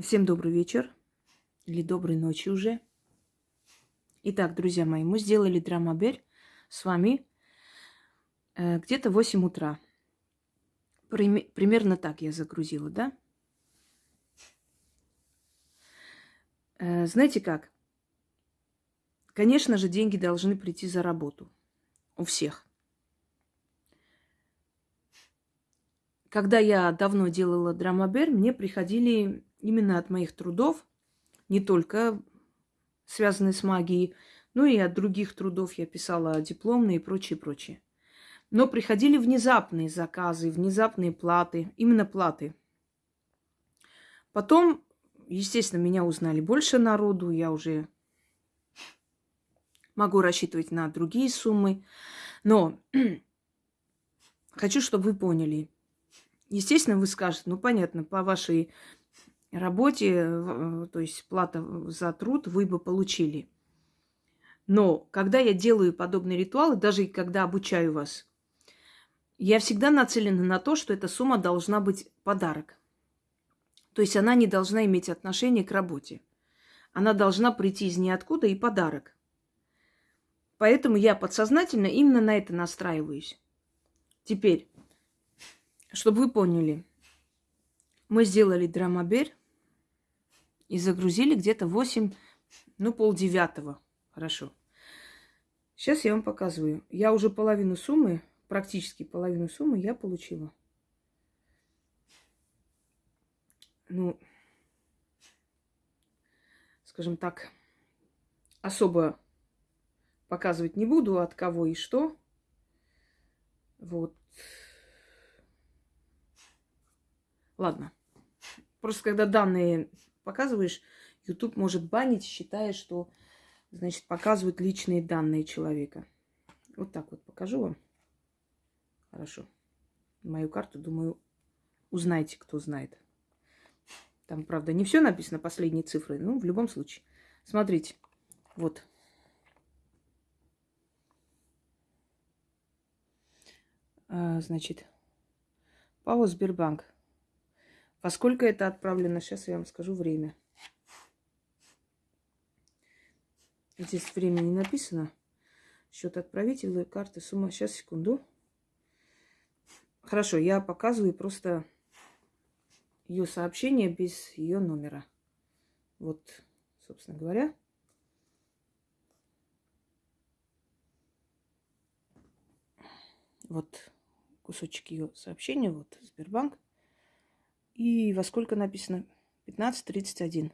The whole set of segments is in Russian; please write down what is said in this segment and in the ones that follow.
Всем добрый вечер или доброй ночи уже. Итак, друзья мои, мы сделали драмабель с вами э, где-то 8 утра. Прим- примерно так я загрузила, да? Э, знаете как? Конечно же, деньги должны прийти за работу. У всех. Когда я давно делала драмабель, мне приходили именно от моих трудов, не только связанные с магией, но и от других трудов я писала дипломные и прочее, прочее. Но приходили внезапные заказы, внезапные платы, именно платы. Потом, естественно, меня узнали больше народу, я уже могу рассчитывать на другие суммы. Но хочу, чтобы вы поняли. Естественно, вы скажете, ну понятно, по вашей работе, э, то есть плата за труд вы бы получили. Но когда я делаю подобные ритуалы, даже когда обучаю вас, я всегда нацелена на то, что эта сумма должна быть подарок. То есть она не должна иметь отношение к работе. Она должна прийти из ниоткуда и подарок. Поэтому я подсознательно именно на это настраиваюсь. Теперь, чтобы вы поняли, мы сделали драмабель и загрузили где-то 8, ну, полдевятого. Хорошо. Сейчас я вам показываю. Я уже половину суммы, практически половину суммы я получила. Ну, скажем так, особо показывать не буду, от кого и что. Вот. Ладно. Просто когда данные показываешь, YouTube может банить, считая, что, значит, показывают личные данные человека. Вот так вот покажу вам. Хорошо. Мою карту, думаю, узнаете, кто знает. Там, правда, не все написано, последние цифры. Ну, в любом случае. Смотрите. Вот. А, значит, ПАО Сбербанк. Во сколько это отправлено? Сейчас я вам скажу время. Здесь время не написано. Счет отправителя, карты, сумма. Сейчас, секунду. Хорошо, я показываю просто ее сообщение без ее номера. Вот, собственно говоря. Вот кусочек ее сообщения. Вот, Сбербанк. И во сколько написано? 15.31.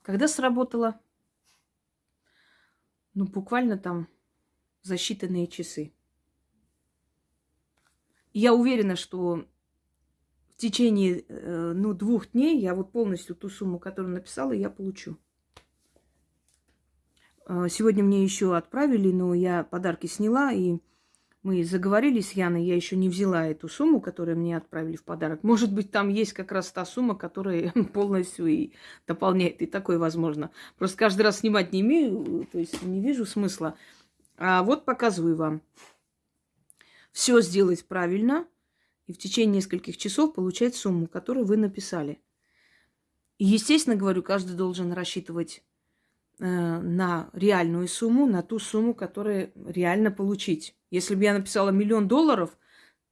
Когда сработало? Ну, буквально там за считанные часы. Я уверена, что в течение э, ну, двух дней я вот полностью ту сумму, которую написала, я получу. Э, сегодня мне еще отправили, но я подарки сняла и мы заговорили с Яной, я еще не взяла эту сумму, которую мне отправили в подарок. Может быть, там есть как раз та сумма, которая полностью и дополняет, и такое возможно. Просто каждый раз снимать не имею, то есть не вижу смысла. А вот показываю вам. Все сделать правильно, и в течение нескольких часов получать сумму, которую вы написали. И, естественно, говорю, каждый должен рассчитывать э, на реальную сумму, на ту сумму, которую реально получить. Если бы я написала миллион долларов,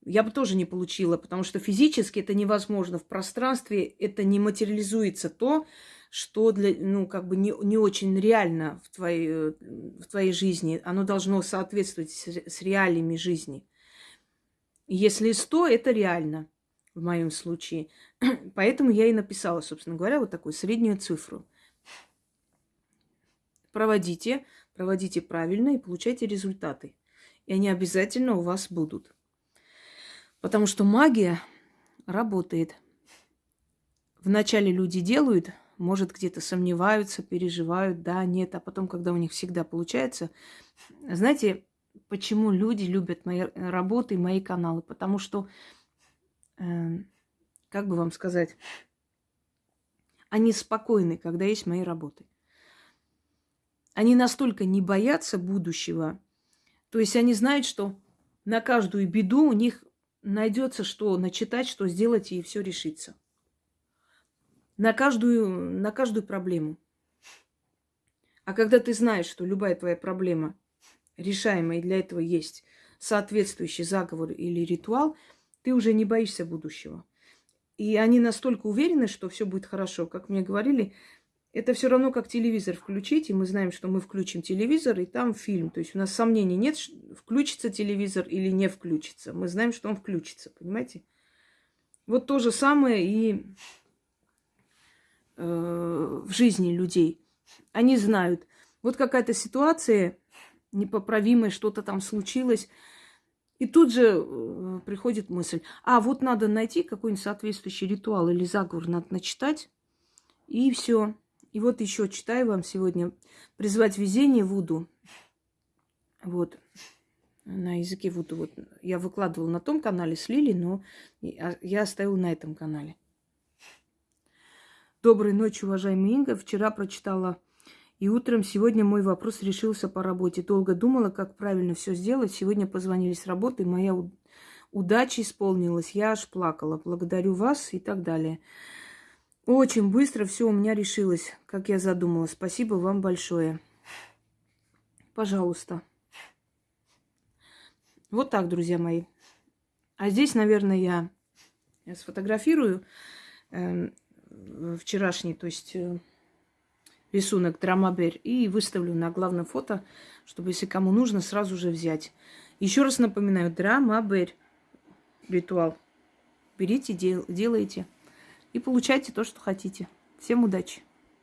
я бы тоже не получила, потому что физически это невозможно. В пространстве это не материализуется то, что для, ну, как бы не, не очень реально в твоей, э, в твоей жизни. Оно должно соответствовать с, с реалиями жизни. Если 100, это реально в моем случае. Поэтому я и написала, собственно говоря, вот такую среднюю цифру. Проводите, проводите правильно и получайте результаты и они обязательно у вас будут. Потому что магия работает. Вначале люди делают, может, где-то сомневаются, переживают, да, нет, а потом, когда у них всегда получается. Знаете, почему люди любят мои работы, мои каналы? Потому что, э, как бы вам сказать, они спокойны, когда есть мои работы. Они настолько не боятся будущего, то есть они знают, что на каждую беду у них найдется, что начитать, что сделать, и все решится. На каждую, на каждую проблему. А когда ты знаешь, что любая твоя проблема решаемая, и для этого есть соответствующий заговор или ритуал, ты уже не боишься будущего. И они настолько уверены, что все будет хорошо. Как мне говорили, это все равно как телевизор включить, и мы знаем, что мы включим телевизор, и там фильм. То есть у нас сомнений нет, включится телевизор или не включится. Мы знаем, что он включится, понимаете? Вот то же самое и э, в жизни людей. Они знают, вот какая-то ситуация непоправимая, что-то там случилось, и тут же э, приходит мысль, а вот надо найти какой-нибудь соответствующий ритуал или заговор, надо начитать, и все. И вот еще читаю вам сегодня «Призвать везение Вуду». Вот, на языке Вуду. Вот я выкладывала на том канале с Лили, но я оставила на этом канале. Доброй ночи, уважаемый Инга. Вчера прочитала и утром сегодня мой вопрос решился по работе. Долго думала, как правильно все сделать. Сегодня позвонили с работы, моя удача исполнилась. Я аж плакала. Благодарю вас и так далее. Очень быстро все у меня решилось, как я задумала. Спасибо вам большое. Пожалуйста. Вот так, друзья мои. А здесь, наверное, я, я сфотографирую э, вчерашний, то есть... Э, рисунок Драмабер и выставлю на главное фото, чтобы, если кому нужно, сразу же взять. Еще раз напоминаю, Драмабер ритуал. Берите, дел, делайте и получайте то, что хотите. Всем удачи!